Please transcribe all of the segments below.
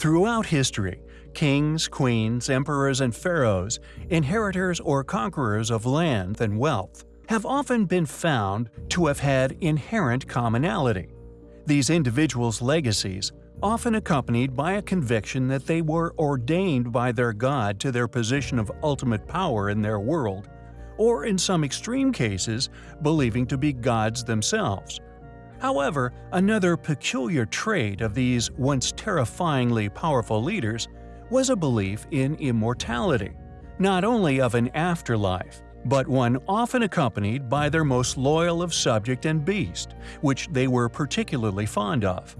Throughout history, kings, queens, emperors, and pharaohs, inheritors or conquerors of land and wealth, have often been found to have had inherent commonality. These individuals' legacies, often accompanied by a conviction that they were ordained by their God to their position of ultimate power in their world, or in some extreme cases, believing to be gods themselves, However, another peculiar trait of these once terrifyingly powerful leaders was a belief in immortality, not only of an afterlife, but one often accompanied by their most loyal of subject and beast, which they were particularly fond of.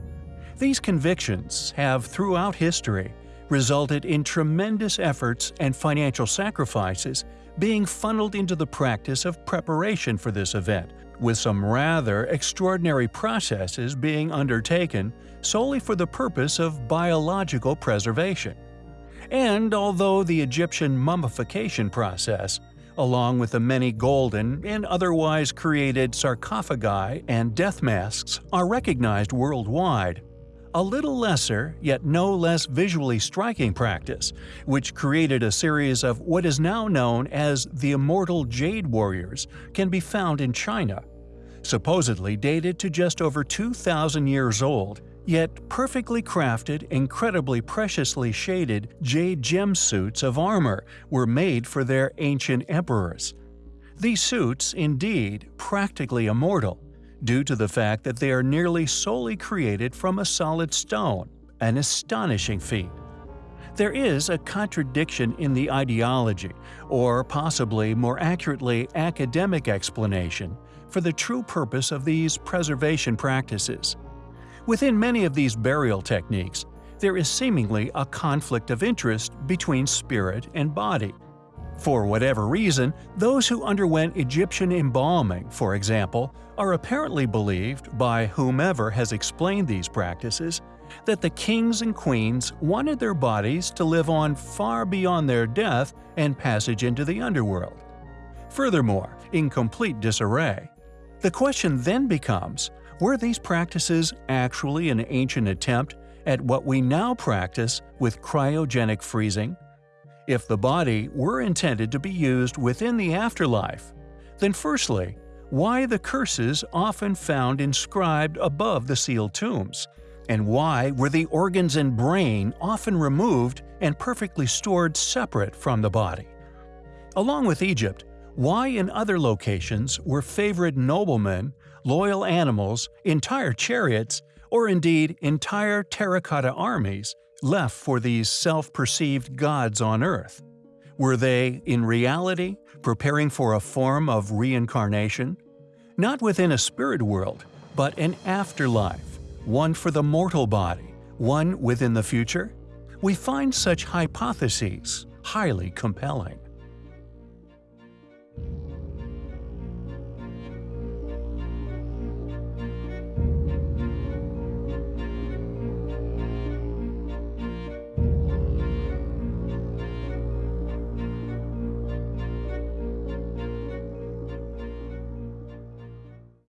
These convictions have throughout history resulted in tremendous efforts and financial sacrifices being funneled into the practice of preparation for this event, with some rather extraordinary processes being undertaken solely for the purpose of biological preservation. And although the Egyptian mummification process, along with the many golden and otherwise created sarcophagi and death masks, are recognized worldwide, a little lesser, yet no less visually striking practice, which created a series of what is now known as the Immortal Jade Warriors, can be found in China. Supposedly dated to just over 2,000 years old, yet perfectly crafted, incredibly preciously shaded jade gem suits of armor were made for their ancient emperors. These suits, indeed, practically immortal, due to the fact that they are nearly solely created from a solid stone, an astonishing feat. There is a contradiction in the ideology, or possibly more accurately academic explanation, for the true purpose of these preservation practices. Within many of these burial techniques, there is seemingly a conflict of interest between spirit and body. For whatever reason, those who underwent Egyptian embalming, for example, are apparently believed, by whomever has explained these practices, that the kings and queens wanted their bodies to live on far beyond their death and passage into the underworld. Furthermore, in complete disarray, the question then becomes, were these practices actually an ancient attempt at what we now practice with cryogenic freezing? If the body were intended to be used within the afterlife, then firstly, why the curses often found inscribed above the sealed tombs, and why were the organs and brain often removed and perfectly stored separate from the body? Along with Egypt, why in other locations were favored noblemen, loyal animals, entire chariots, or indeed entire terracotta armies left for these self-perceived gods on Earth? Were they, in reality, preparing for a form of reincarnation? Not within a spirit world, but an afterlife, one for the mortal body, one within the future? We find such hypotheses highly compelling.